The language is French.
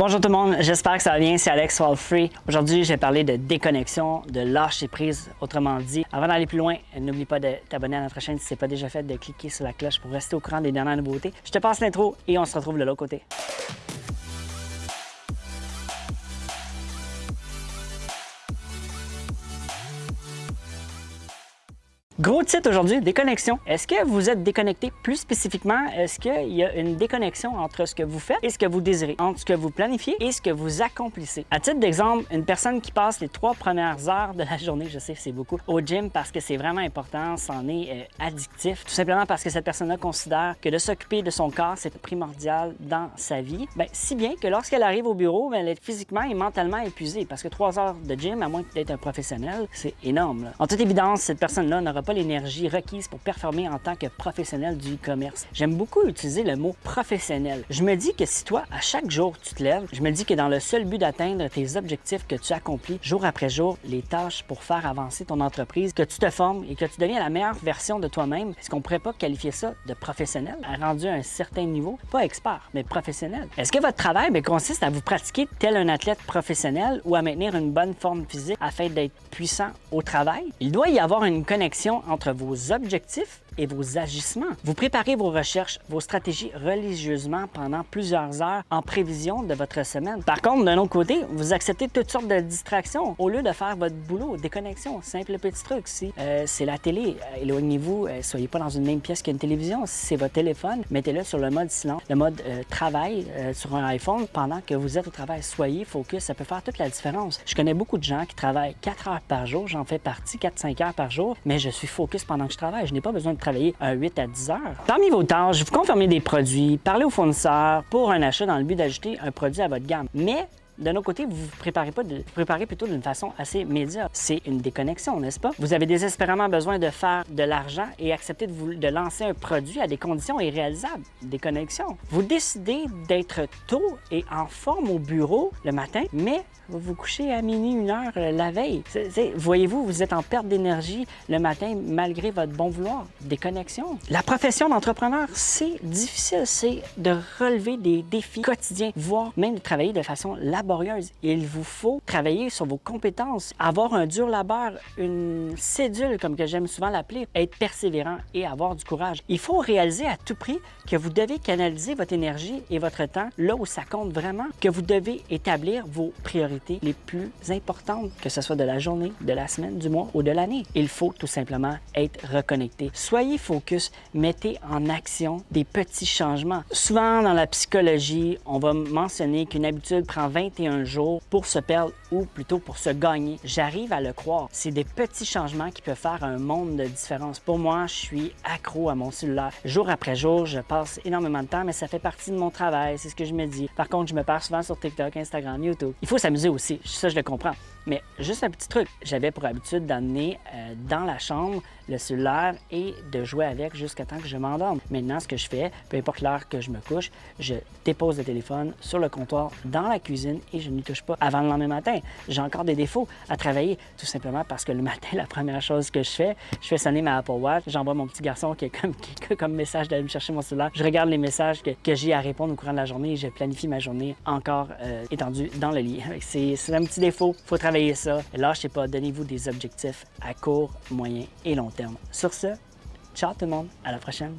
Bonjour tout le monde, j'espère que ça va bien, c'est Alex Free. Aujourd'hui, je vais parler de déconnexion, de lâcher prise, autrement dit. Avant d'aller plus loin, n'oublie pas de t'abonner à notre chaîne si ce n'est pas déjà fait, de cliquer sur la cloche pour rester au courant des dernières nouveautés. Je te passe l'intro et on se retrouve de l'autre côté. Gros titre aujourd'hui, déconnexion. Est-ce que vous êtes déconnecté? Plus spécifiquement, est-ce qu'il y a une déconnexion entre ce que vous faites et ce que vous désirez, entre ce que vous planifiez et ce que vous accomplissez? À titre d'exemple, une personne qui passe les trois premières heures de la journée, je sais c'est beaucoup, au gym parce que c'est vraiment important, c'en est euh, addictif, tout simplement parce que cette personne-là considère que de s'occuper de son corps, c'est primordial dans sa vie. Bien, si bien que lorsqu'elle arrive au bureau, bien, elle est physiquement et mentalement épuisée parce que trois heures de gym, à moins d'être un professionnel, c'est énorme. En toute évidence, cette personne-là n'aura pas l'énergie requise pour performer en tant que professionnel du e-commerce. J'aime beaucoup utiliser le mot professionnel. Je me dis que si toi, à chaque jour, tu te lèves, je me dis que dans le seul but d'atteindre tes objectifs que tu accomplis jour après jour, les tâches pour faire avancer ton entreprise, que tu te formes et que tu deviens la meilleure version de toi-même, est-ce qu'on pourrait pas qualifier ça de professionnel, rendu à un certain niveau, pas expert, mais professionnel? Est-ce que votre travail ben, consiste à vous pratiquer tel un athlète professionnel ou à maintenir une bonne forme physique afin d'être puissant au travail? Il doit y avoir une connexion entre vos objectifs et vos agissements. Vous préparez vos recherches, vos stratégies religieusement pendant plusieurs heures en prévision de votre semaine. Par contre, d'un autre côté, vous acceptez toutes sortes de distractions au lieu de faire votre boulot. Déconnexion, simple petit truc. Si euh, c'est la télé, euh, éloignez-vous, euh, soyez pas dans une même pièce qu'une télévision. Si c'est votre téléphone, mettez-le sur le mode silence, le mode travail sur un iPhone pendant que vous êtes au travail. Soyez focus, ça peut faire toute la différence. Je connais beaucoup de gens qui travaillent 4 heures par jour, j'en fais partie, 4-5 heures par jour, mais je suis focus pendant que je travaille. Je n'ai pas besoin de travailler 8 à 10 heures. Parmi vos tâches, vous confirmez des produits, parlez au fournisseur pour un achat dans le but d'ajouter un produit à votre gamme. Mais d'un autre côté, vous vous préparez pas vous préparez plutôt d'une façon assez médiocre. C'est une déconnexion, n'est-ce pas? Vous avez désespérément besoin de faire de l'argent et accepter de, vous, de lancer un produit à des conditions irréalisables. Déconnexion. Vous décidez d'être tôt et en forme au bureau le matin, mais vous vous couchez à minuit, une heure euh, la veille. Voyez-vous, vous êtes en perte d'énergie le matin malgré votre bon vouloir. Déconnexion. La profession d'entrepreneur, c'est difficile. C'est de relever des défis quotidiens, voire même de travailler de façon laborieuse il vous faut travailler sur vos compétences, avoir un dur labeur, une cédule, comme que j'aime souvent l'appeler, être persévérant et avoir du courage. Il faut réaliser à tout prix que vous devez canaliser votre énergie et votre temps là où ça compte vraiment, que vous devez établir vos priorités les plus importantes, que ce soit de la journée, de la semaine, du mois ou de l'année. Il faut tout simplement être reconnecté. Soyez focus, mettez en action des petits changements. Souvent dans la psychologie, on va mentionner qu'une habitude prend 21 un jour pour se perdre ou plutôt pour se gagner. J'arrive à le croire. C'est des petits changements qui peuvent faire un monde de différence. Pour moi, je suis accro à mon cellulaire. Jour après jour, je passe énormément de temps, mais ça fait partie de mon travail, c'est ce que je me dis. Par contre, je me perds souvent sur TikTok, Instagram, YouTube. Il faut s'amuser aussi, ça je le comprends. Mais juste un petit truc, j'avais pour habitude d'amener euh, dans la chambre le cellulaire et de jouer avec jusqu'à temps que je m'endorme. Maintenant, ce que je fais, peu importe l'heure que je me couche, je dépose le téléphone sur le comptoir dans la cuisine et je n'y touche pas avant le lendemain matin. J'ai encore des défauts à travailler, tout simplement parce que le matin, la première chose que je fais, je fais sonner ma Apple Watch, j'envoie mon petit garçon qui est comme, comme message d'aller me chercher mon cellulaire, je regarde les messages que, que j'ai à répondre au courant de la journée et je planifie ma journée encore euh, étendue dans le lit. C'est un petit défaut, faut travailler ça. Lâchez pas, donnez-vous des objectifs à court, moyen et long terme. Sur ce, ciao tout le monde, à la prochaine.